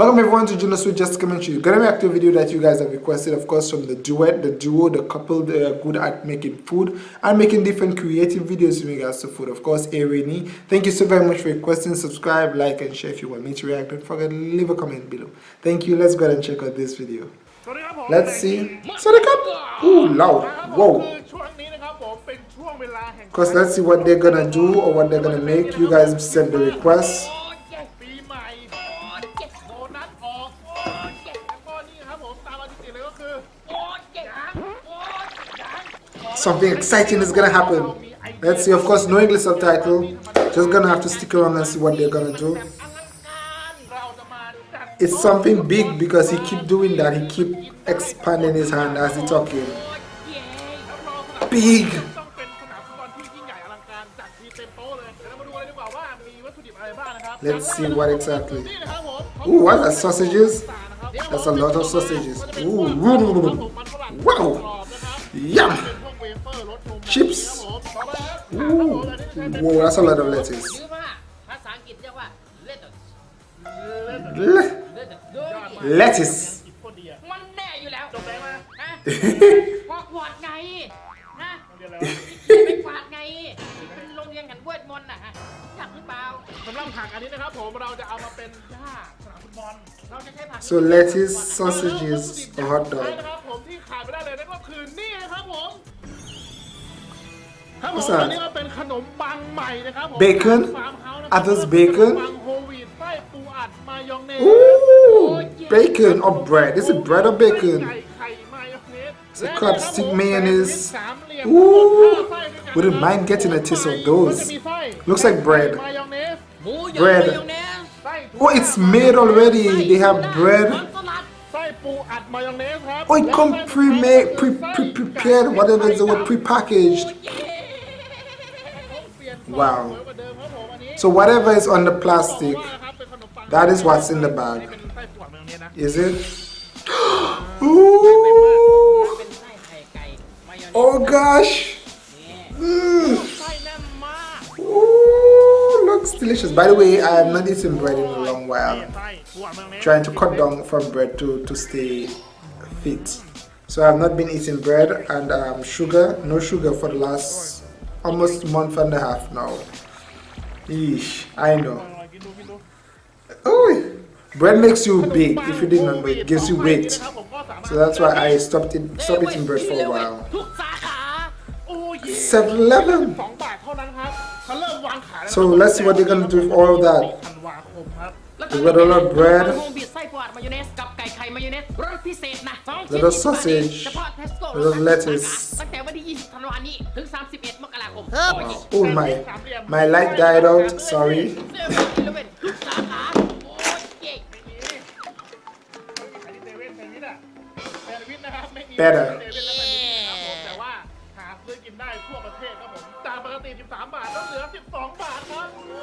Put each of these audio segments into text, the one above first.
Welcome everyone to Juno Sweet Just Commentary. Gonna react to a video that you guys have requested, of course, from the duet, the duo, the couple. They are good at making food and making different creative videos in regards to food. Of course, Erini. Thank you so very much for requesting. Subscribe, like, and share if you want me to react. Don't forget to leave a comment below. Thank you. Let's go ahead and check out this video. Let's see. So. Ooh, loud. Whoa. Of course, let's see what they're gonna do or what they're gonna make. You guys send the request. Something exciting is gonna happen. Let's see, of course, no English subtitle. Just gonna have to stick around and see what they're gonna do. It's something big because he keep doing that. He keep expanding his hand as he talking. Big. Let's see what exactly. Ooh, what are sausages? That's a lot of sausages. Ooh, wow. Yum chips. Ooh. Whoa, that's a lot of lettuce. lettuce มันแน่อยู่แล้วจบแล้วนะฮะกวาดไงฮะไปกวาดไงเป็นโรงเรียนกันเวทมนต์น่ะฮะอยากหรือเปล่าสำหรับผักอันนี้นะครับผมเราจะเอามาเป็นหญ้าสนามฟุตบอลเราจะใช้ผัก so lettuce sausages hot dog นะครับผมที่ขาดไม่ได้เลยนั่นก็คือนี่นะครับผม ครับผมอันนี้ก็เป็นขนมปังใหม่นะครับผม Bacon ฟาร์มเฮาส์นะครับ Others bacon ปังโฮลวีตไส้ปูอัดมายองเนส Ooh, bacon or bread. Is it bread or bacon? ไข่มายองเนส Is it crab stick mayonnaise? Ooh, wouldn't mind getting a taste of those. Looks like bread. Bread. Oh, it's made already. They have bread. Oh, it come pre-made, pre-prepared, whatever is the word, pre-packaged. Wow. So whatever is on the plastic, that is what's in the bag. Is it? Ooh. Oh gosh. Mm. Ooh, looks delicious. By the way, I have not eaten bread in a long while. Trying to cut down from bread to, to stay fit. So I've not been eating bread and um, sugar, no sugar for the last almost month and a half now. Eesh, I know. Oh, bread makes you big. If you didn't know, it gives you weight. So that's why I stopped it, stopped eating bread for a while. 7-Eleven. So let's see what they're gonna do with all that. We got a lot of bread. Little sausage. Little lettuce. Oh my, my light died out, sorry. Better.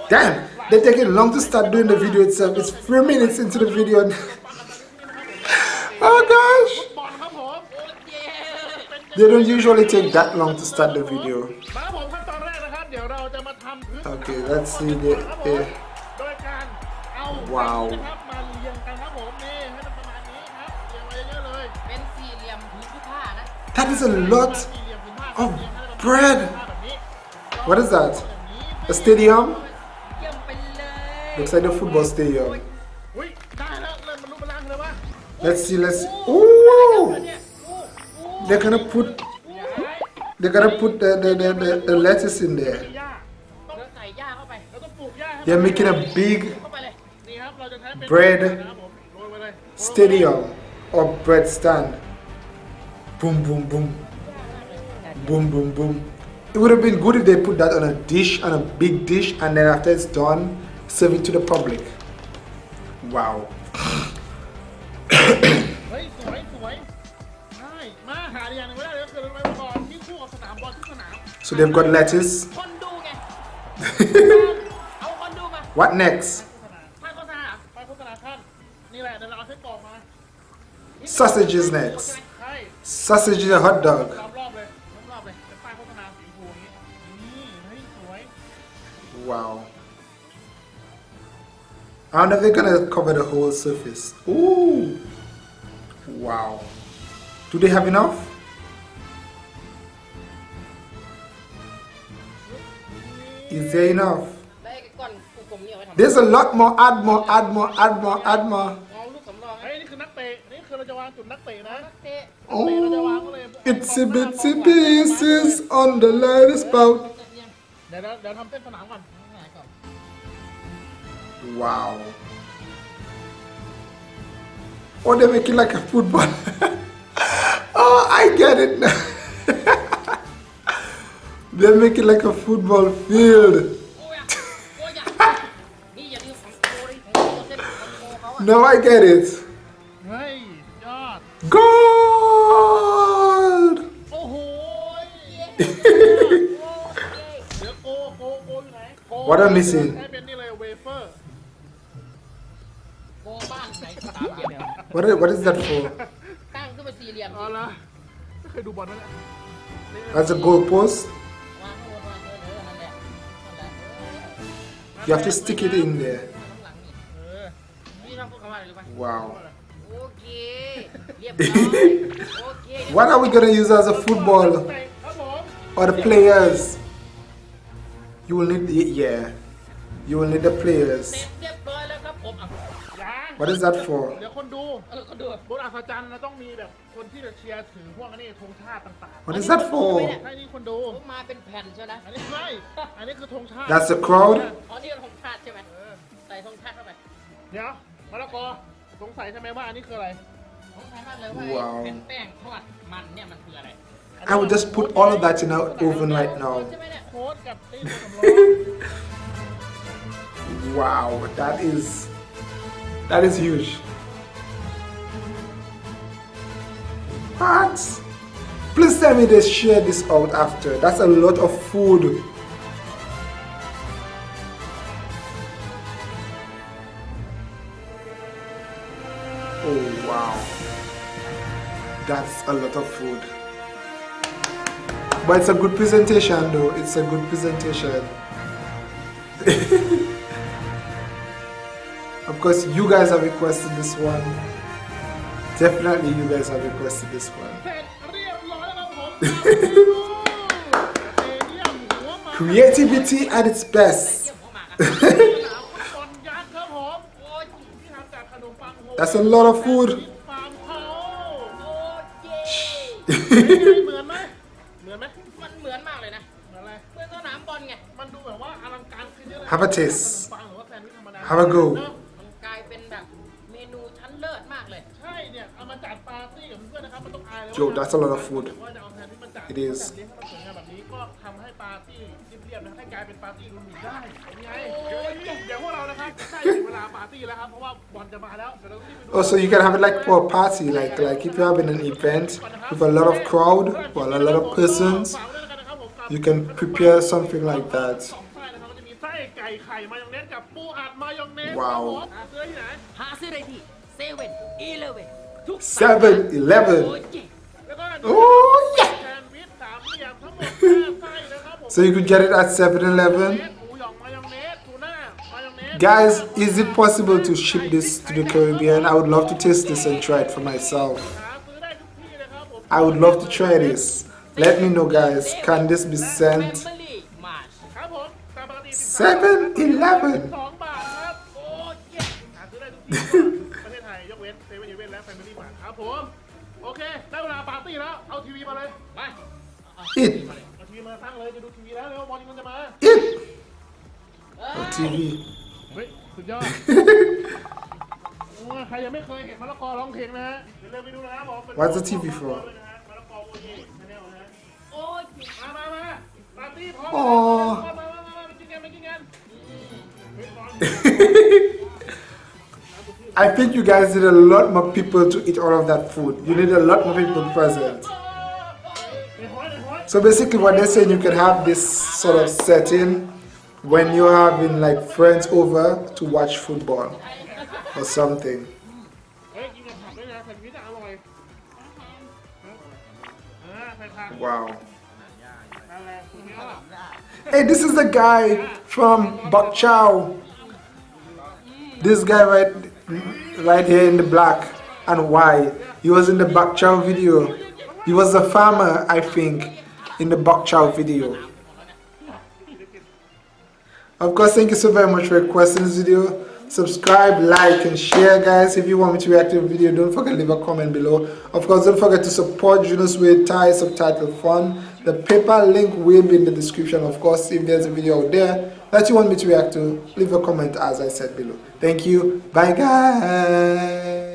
Damn, they're taking long to start doing the video itself. It's three minutes into the video. Gosh. They don't usually take that long to start the video. Okay, let's see the, the Wow. That is a lot of bread. What is that? A stadium? Looks like a football stadium. Let's see, let's. Ooh! they're gonna put they're gonna put the, the, the, the, the lettuce in there. They're making a big bread stadium or bread stand. Boom, boom, boom. Boom, boom, boom. It would have been good if they put that on a dish, on a big dish, and then after it's done, serve it to the public. Wow So they've got lettuce. what next? Sausages next. Sausage is a hot dog. Wow. How are they gonna cover the whole surface? Ooh! Wow. Do they have enough? Is there enough? ได้ก้อนกลมๆนี่เอาไว้ทำ There's a lot more. Add more, add more, add more, add more. เอาลูกสำรอง เฮ้ยนี่คือนักเตะ นี่คือเราจะวางจุดนักเตะนะ เตะ Oh, itsy bitsy pieces on the latest spout. เดี๋ยวเดี๋ยวทำเส้นสนามก่อน Wow. Oh, they make it like a football. oh, I get it now. they make it like a football field. โอ้ยโอ้ยนี่อย่าลืมของโคดิของโคเส้นของโคเขาอะ Now I get it. เฮ้ย ยอด Gold! โอ้โหเดี๋ยวโกโกโกอ or they make it like a football. oh, I get it they make it like a football field. now I get it. Gold! what am I missing? What is, what is that for? ตั้งขึ้นเป็นสี่เหลี่ยม เอาละไม่เคยดูบอลไหมเนี่ย As a goal post? วางข้างบนวางเออเออนั่นแหละนั่นแหละเออ You have to stick it in there. ข้างหลังนี่ เออ นี่เราพูดคำว่าอะไรรู้ป่ะ Wow. โอเคเรียบร้อยโอเค What are we gonna use as a football? เตะครับผม Or the players? You will need, yeah. You will need the เสร็ players. จเรียบร้อยแล้วครับผมอ่ะ ยัง What is that for? เดี๋ยวคนดูเออก็ดูบนอัศจรรย์นะต้องมีแบบคนที่จะเชียร์ถือพวกอันนี้ธงชาติต่าง What is that for? ๆให้นี่คนดูผมมาเป็นแผ่นใช่ไหมอันนี้ไม่ อันนี้คือธงชาติ That's the crowd? อ๋อนี่เป็นธงชาติใช่ไหมใส่ธงชาติเข้าไปเดี๋ยวมะละกอสงสัยใช่ไหมว่าอันนี้คืออะไรผมถามมากเลยว่าว้าวไอ้เป็นแป้งทอดมันเนี่ยมันคืออะไร I will just put all of that in our oven right now. ใช่ไหมเนี่ยโค้ดกับตีนสำรอง Wow, that is that is huge. What? Please tell me they share this out after. That's a lot of food. Oh wow. That's a lot of food. But it's a good presentation though. It's a good presentation. because you guys have requested this one. Definitely you guys have requested this one. Creativity at its best. That's a lot of food. Have a taste. Have a go. มันต้องอายเลย Joe, that's a lot of food. ว่าจะเอาแทนที่มันจัด It is จัดเลี้ยงให้มันสวยงามแบบนี้ก็ทำให้ปาร์ตี้เรียบๆนะให้กลายเป็นปาร์ตี้รุ่นหนึ่งได้เป็นไงเดี๋ยวพวกเรานะครับใกล้ถึงเวลาปาร์ตี้แล้วครับเพราะว่าบอลจะมาแล้วเดี๋ยวเรารีบไปดู Oh, so you can have it like for a party, like like if you're having an event with a lot of crowd or a lot of persons, you can prepare something like that. สองไส้นะครับมันจะมีไส้ไก่ไข่มายองเนสกับปูอัดมายองเนส ว้าว ครับผมหาซื้อที่ไหน หาซื้อได้ที่เซเว่นอีเลเว่นทุก Seven โอ้ Eleven. ยเย้ แล้วก็ Oh yeah. แซนด์วิชสามเหลี่ยมทั้งหมดห้าไส้น Oh, yeah! so you could get it at 7-Eleven. Guys, is it possible to ship this to the Caribbean? I would love to taste this and try it for myself. I would love to try this. Let me know guys, can this be sent? 7-Eleven! สองบาทครับโอ้ยเย้หาซื้อได้ทุกที่ทั่วประเทศไทยยกเว้นเซเว่นอีเวนและแฟมิลี่มาร์ทครับผมโอเค ได้เวลาปาร์ตี้แล้ว เอาทีวีมาเลยมา Eat. เอาทีวีมาตั้งเลย จะดูทีวีแล้วเร็วบอลมันจะมา Eat. เอ้ย Oh, TV. เฮ้ย สุดยอดโอ้ยใครยังไม่เคยเห็นมะละกอร้องเพลงนะฮะเดี๋ยวเร็วไปดูนะครับผมเป็น What's the TV for? มะละกอโอเย่ชาแนลนะฮะโอ้ยมามามาปาร์ตี้พร้อมอ๋อมามามามามาไปกินกันไปกินกันเฮ้ยบอล I think you guys need a lot more people to eat all of that food. You need a lot more people present. So basically what they're saying, you can have this sort of setting when you're having like friends over to watch football or something. Wow. Hey, this is the guy from Bok Chow. This guy right right here in the black and white. He was in the Bak Chow video. He was a farmer, I think, in the Bak Chow video. Of course, thank you so very much for requesting this video. Subscribe, like, and share, guys. If you want me to react to a video, don't forget to leave a comment below. Of course, don't forget to support Junos with Thai subtitle fun. The PayPal link will be in the description. Of course, if there's a video out there that you want me to react to, leave a comment as I said below. Thank you. Bye, guys.